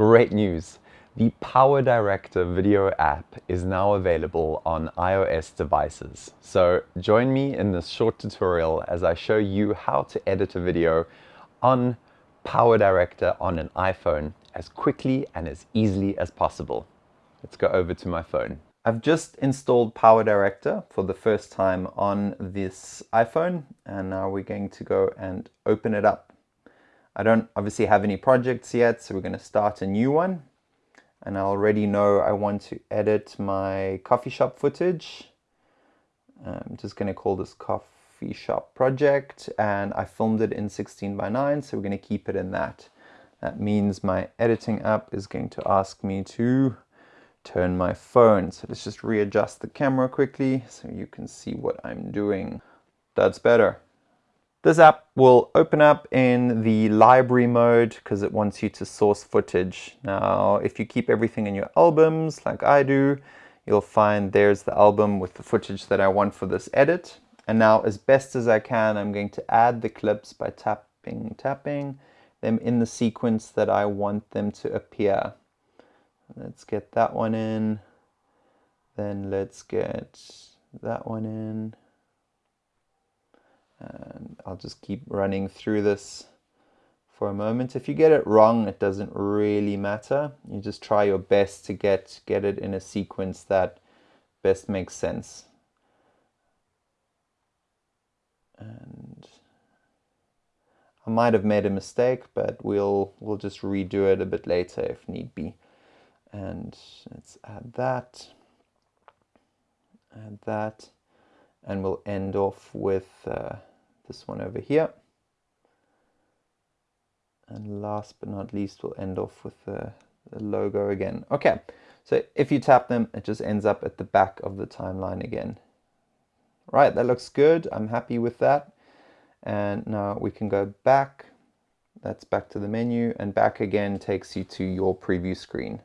Great news! The Power Director video app is now available on iOS devices. So join me in this short tutorial as I show you how to edit a video on Power Director on an iPhone as quickly and as easily as possible. Let's go over to my phone. I've just installed Power Director for the first time on this iPhone and now we're going to go and open it up. I don't obviously have any projects yet so we're going to start a new one and I already know I want to edit my coffee shop footage. I'm just going to call this coffee shop project and I filmed it in 16 by 9 so we're going to keep it in that. That means my editing app is going to ask me to turn my phone. So let's just readjust the camera quickly so you can see what I'm doing. That's better. This app will open up in the library mode because it wants you to source footage. Now, if you keep everything in your albums like I do, you'll find there's the album with the footage that I want for this edit. And now, as best as I can, I'm going to add the clips by tapping, tapping them in the sequence that I want them to appear. Let's get that one in. Then let's get that one in. And I'll just keep running through this for a moment. If you get it wrong, it doesn't really matter. You just try your best to get, get it in a sequence that best makes sense. And I might have made a mistake, but we'll, we'll just redo it a bit later if need be and let's add that add that and we'll end off with uh, this one over here. And last but not least we'll end off with the, the logo again. Okay so if you tap them it just ends up at the back of the timeline again. Right that looks good. I'm happy with that. And now we can go back. That's back to the menu. And back again takes you to your preview screen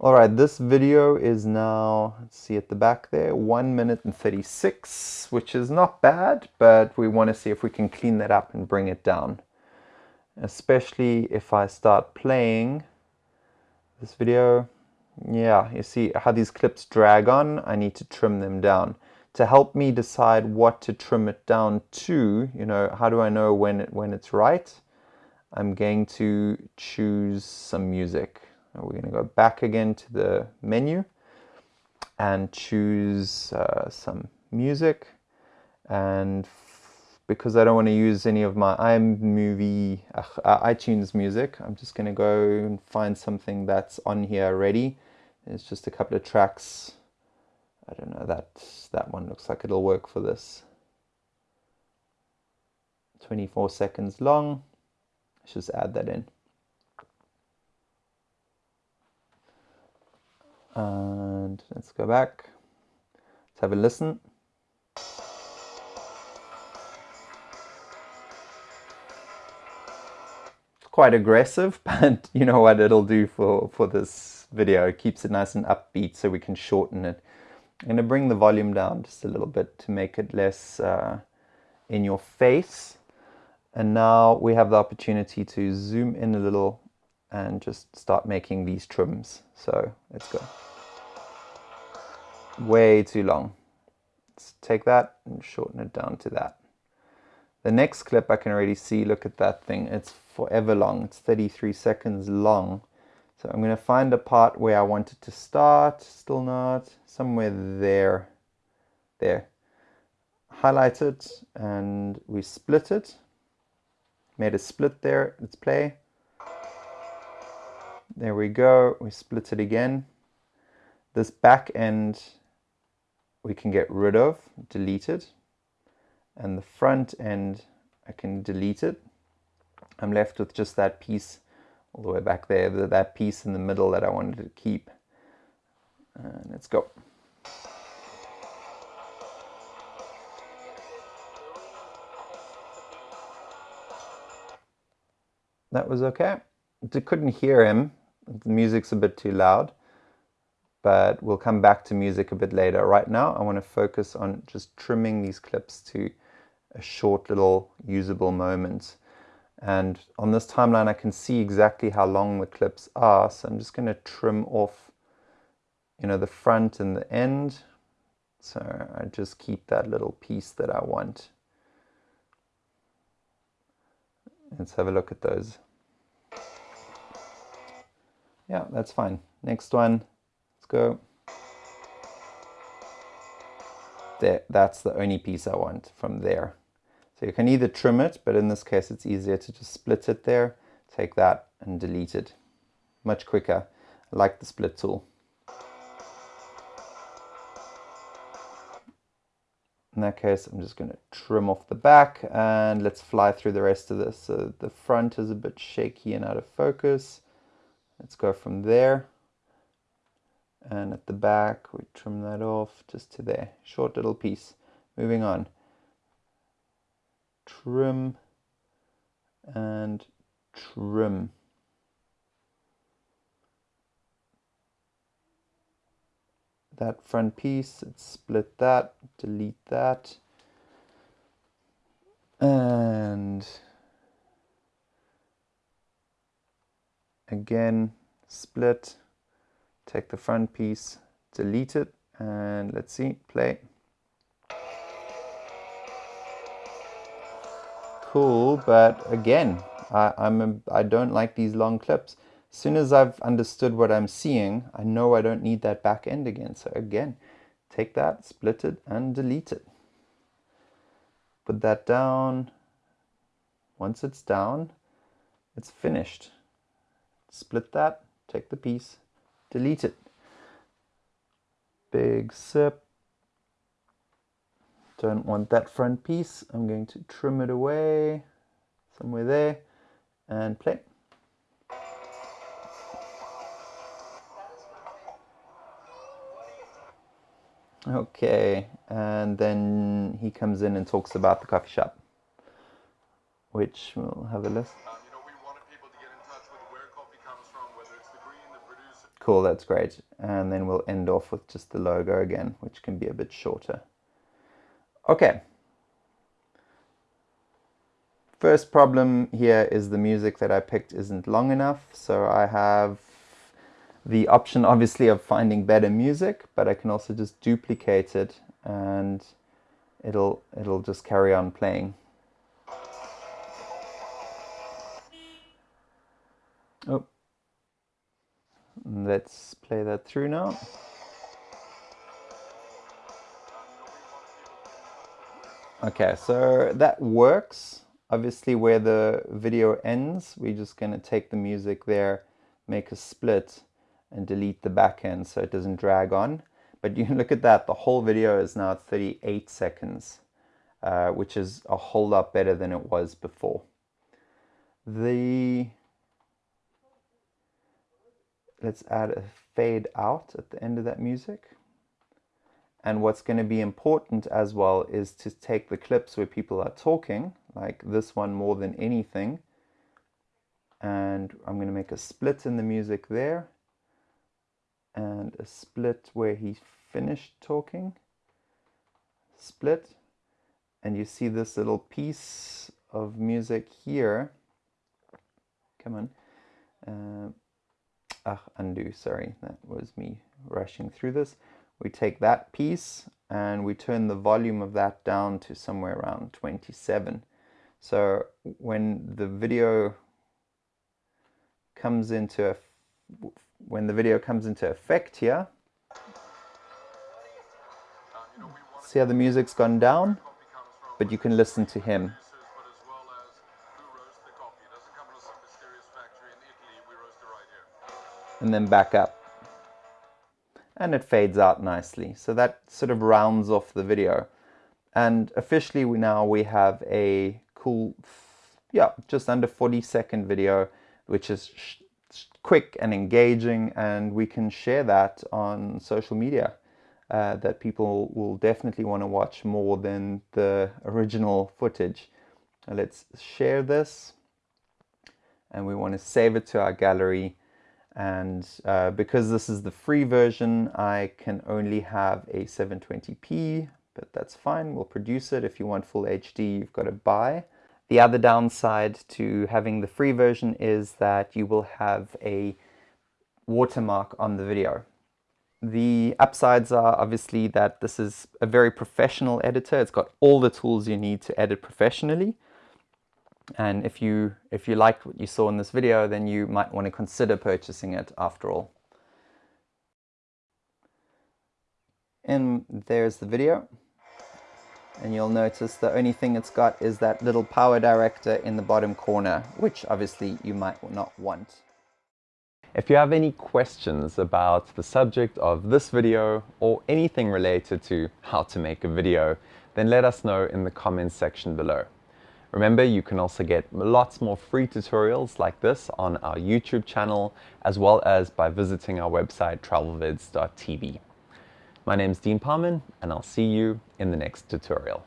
Alright, this video is now, let's see at the back there, 1 minute and 36, which is not bad, but we want to see if we can clean that up and bring it down. Especially if I start playing this video. Yeah, you see how these clips drag on? I need to trim them down. To help me decide what to trim it down to, you know, how do I know when, it, when it's right? I'm going to choose some music. We're going to go back again to the menu and choose uh, some music and because I don't want to use any of my iMovie, uh, iTunes music, I'm just going to go and find something that's on here already. It's just a couple of tracks. I don't know, that, that one looks like it'll work for this. 24 seconds long. Let's just add that in. And let's go back. Let's have a listen. It's quite aggressive, but you know what it'll do for, for this video. It keeps it nice and upbeat so we can shorten it. I'm going to bring the volume down just a little bit to make it less uh, in your face. And now we have the opportunity to zoom in a little and just start making these trims. So let's go. Way too long. Let's take that and shorten it down to that. The next clip I can already see, look at that thing. It's forever long. It's 33 seconds long. So I'm going to find a part where I want it to start. Still not. Somewhere there. There. Highlight it and we split it. Made a split there. Let's play. There we go. We split it again. This back end we can get rid of, delete it. And the front end, I can delete it. I'm left with just that piece all the way back there, that piece in the middle that I wanted to keep. And let's go. That was okay. I couldn't hear him. The music's a bit too loud but we'll come back to music a bit later. Right now, I want to focus on just trimming these clips to a short little usable moment. And on this timeline, I can see exactly how long the clips are. So I'm just going to trim off, you know, the front and the end. So I just keep that little piece that I want. Let's have a look at those. Yeah, that's fine. Next one, let's go. There, that's the only piece I want from there. So you can either trim it, but in this case it's easier to just split it there, take that and delete it. Much quicker. I like the split tool. In that case, I'm just going to trim off the back and let's fly through the rest of this. So the front is a bit shaky and out of focus. Let's go from there. And at the back, we trim that off just to there. Short little piece. Moving on. Trim and trim. that front piece, let's split that, delete that, and again split, take the front piece, delete it, and let's see, play. Cool, but again, I, I'm a, I don't like these long clips as soon as I've understood what I'm seeing, I know I don't need that back end again. So again, take that, split it, and delete it. Put that down. Once it's down, it's finished. Split that, take the piece, delete it. Big sip. Don't want that front piece. I'm going to trim it away somewhere there and play. Okay, and then he comes in and talks about the coffee shop, which we'll have a list. Cool, that's great. And then we'll end off with just the logo again, which can be a bit shorter. Okay. First problem here is the music that I picked isn't long enough, so I have the option obviously of finding better music, but I can also just duplicate it and it'll it'll just carry on playing. Oh, let's play that through now. Okay, so that works. Obviously where the video ends, we're just going to take the music there, make a split, and delete the back end so it doesn't drag on. But you can look at that, the whole video is now 38 seconds, uh, which is a whole lot better than it was before. The Let's add a fade out at the end of that music. And what's going to be important as well is to take the clips where people are talking, like this one more than anything. And I'm going to make a split in the music there and a split where he finished talking split and you see this little piece of music here come on uh, ah undo. Sorry that was me rushing through this. We take that piece and we turn the volume of that down to somewhere around 27 so when the video comes into a when the video comes into effect here, see how the music's gone down, but you can listen to him. And then back up. And it fades out nicely. So that sort of rounds off the video. And officially we now we have a cool, yeah, just under 40 second video, which is quick and engaging and we can share that on social media uh, that people will definitely want to watch more than the original footage. Uh, let's share this and we want to save it to our gallery and uh, because this is the free version I can only have a 720p but that's fine we'll produce it if you want full HD you've got to buy The other downside to having the free version is that you will have a watermark on the video. The upsides are obviously that this is a very professional editor. It's got all the tools you need to edit professionally. And if you, if you liked what you saw in this video, then you might want to consider purchasing it after all. And there's the video. And you'll notice the only thing it's got is that little power director in the bottom corner, which obviously you might not want. If you have any questions about the subject of this video or anything related to how to make a video, then let us know in the comments section below. Remember, you can also get lots more free tutorials like this on our YouTube channel, as well as by visiting our website travelvids.tv. My name is Dean Parman, and I'll see you in the next tutorial.